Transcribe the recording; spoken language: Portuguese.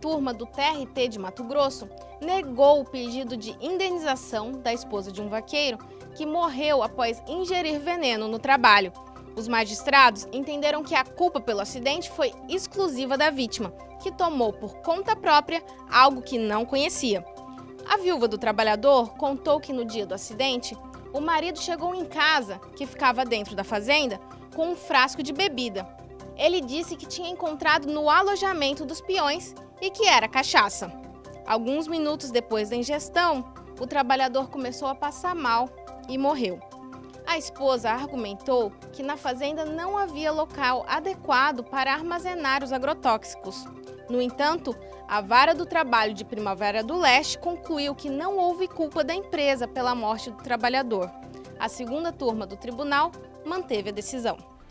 turma do TRT de Mato Grosso negou o pedido de indenização da esposa de um vaqueiro que morreu após ingerir veneno no trabalho. Os magistrados entenderam que a culpa pelo acidente foi exclusiva da vítima, que tomou por conta própria algo que não conhecia. A viúva do trabalhador contou que no dia do acidente, o marido chegou em casa, que ficava dentro da fazenda, com um frasco de bebida. Ele disse que tinha encontrado no alojamento dos peões e que era cachaça. Alguns minutos depois da ingestão, o trabalhador começou a passar mal e morreu. A esposa argumentou que na fazenda não havia local adequado para armazenar os agrotóxicos. No entanto, a Vara do Trabalho de Primavera do Leste concluiu que não houve culpa da empresa pela morte do trabalhador. A segunda turma do tribunal manteve a decisão.